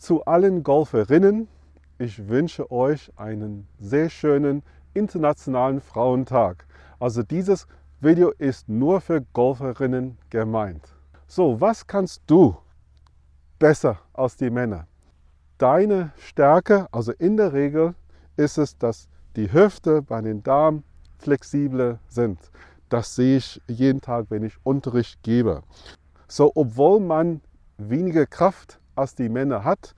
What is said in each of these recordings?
zu allen Golferinnen. Ich wünsche euch einen sehr schönen internationalen Frauentag. Also dieses Video ist nur für Golferinnen gemeint. So, was kannst du besser als die Männer? Deine Stärke, also in der Regel, ist es, dass die Hüfte bei den Damen flexibler sind. Das sehe ich jeden Tag, wenn ich Unterricht gebe. So, obwohl man weniger Kraft als die Männer hat,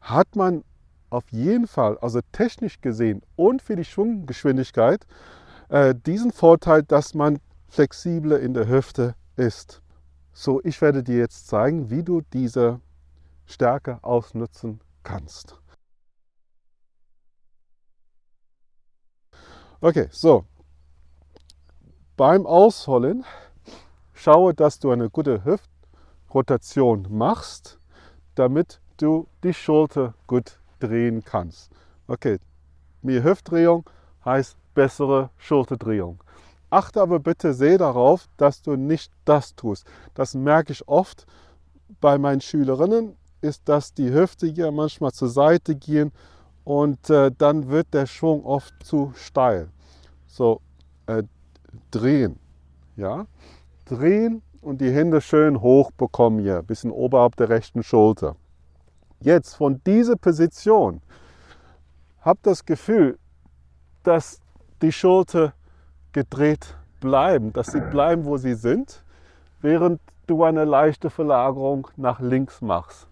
hat man auf jeden Fall, also technisch gesehen und für die Schwunggeschwindigkeit, äh, diesen Vorteil, dass man flexibler in der Hüfte ist. So, ich werde dir jetzt zeigen, wie du diese Stärke ausnutzen kannst. Okay, so. Beim Ausholen schaue, dass du eine gute Hüftrotation machst, damit du die Schulter gut drehen kannst. Okay, mehr Hüftdrehung heißt bessere Schulterdrehung. Achte aber bitte sehr darauf, dass du nicht das tust. Das merke ich oft bei meinen Schülerinnen, ist, dass die Hüfte hier manchmal zur Seite gehen und äh, dann wird der Schwung oft zu steil. So, äh, drehen, ja, drehen und die Hände schön hoch bekommen hier, bisschen oberhalb der rechten Schulter. Jetzt von dieser Position, hab das Gefühl, dass die Schulter gedreht bleiben, dass sie bleiben, wo sie sind, während du eine leichte Verlagerung nach links machst.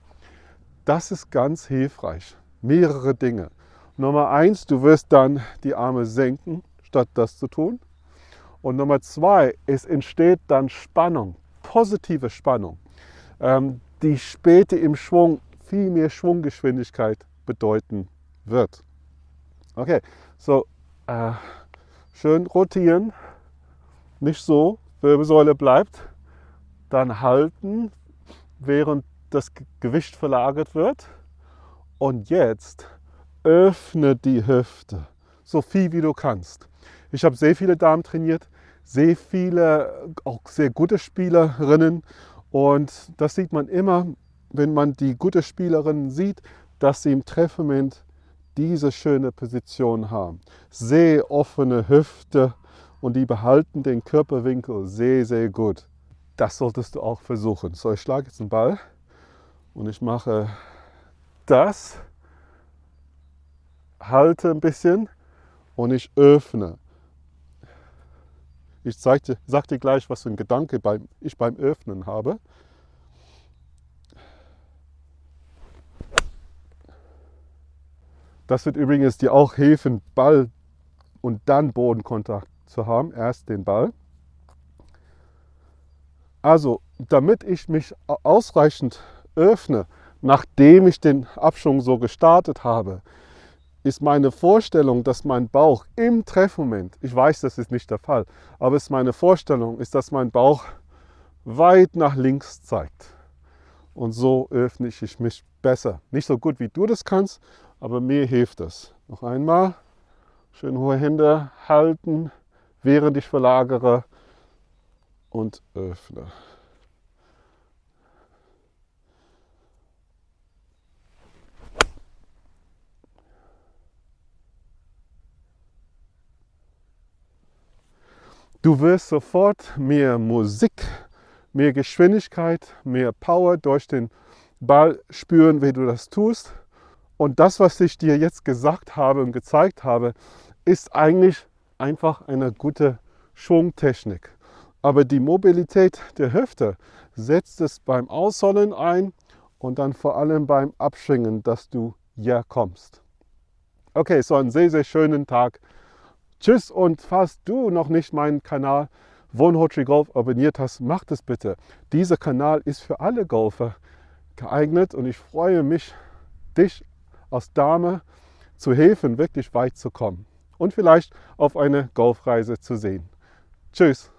Das ist ganz hilfreich. Mehrere Dinge. Nummer eins, du wirst dann die Arme senken, statt das zu tun. Und Nummer zwei, es entsteht dann Spannung, positive Spannung, ähm, die später im Schwung viel mehr Schwunggeschwindigkeit bedeuten wird. Okay, so äh, schön rotieren, nicht so, Wirbelsäule bleibt, dann halten, während das Gewicht verlagert wird. Und jetzt öffne die Hüfte, so viel wie du kannst. Ich habe sehr viele Damen trainiert, sehr viele, auch sehr gute Spielerinnen. Und das sieht man immer, wenn man die gute Spielerinnen sieht, dass sie im Treffmoment diese schöne Position haben. Sehr offene Hüfte und die behalten den Körperwinkel sehr, sehr gut. Das solltest du auch versuchen. So, ich schlage jetzt einen Ball und ich mache das, halte ein bisschen und ich öffne. Ich dir, sag dir gleich, was für ein Gedanke beim, ich beim Öffnen habe. Das wird übrigens dir auch helfen, Ball und dann Bodenkontakt zu haben. Erst den Ball. Also, damit ich mich ausreichend öffne, nachdem ich den Abschwung so gestartet habe, ist meine Vorstellung, dass mein Bauch im Treffmoment, ich weiß, das ist nicht der Fall, aber es ist meine Vorstellung, ist, dass mein Bauch weit nach links zeigt. Und so öffne ich mich besser. Nicht so gut, wie du das kannst, aber mir hilft das. Noch einmal, schön hohe Hände halten, während ich verlagere und öffne. Du wirst sofort mehr Musik, mehr Geschwindigkeit, mehr Power durch den Ball spüren, wie du das tust. Und das, was ich dir jetzt gesagt habe und gezeigt habe, ist eigentlich einfach eine gute Schwungtechnik. Aber die Mobilität der Hüfte setzt es beim Ausholen ein und dann vor allem beim Abschwingen, dass du hier kommst. Okay, so einen sehr, sehr schönen Tag. Tschüss und falls du noch nicht meinen Kanal Wohnhotri Golf abonniert hast, mach das bitte. Dieser Kanal ist für alle Golfer geeignet und ich freue mich, dich als Dame zu helfen, wirklich weit zu kommen und vielleicht auf eine Golfreise zu sehen. Tschüss.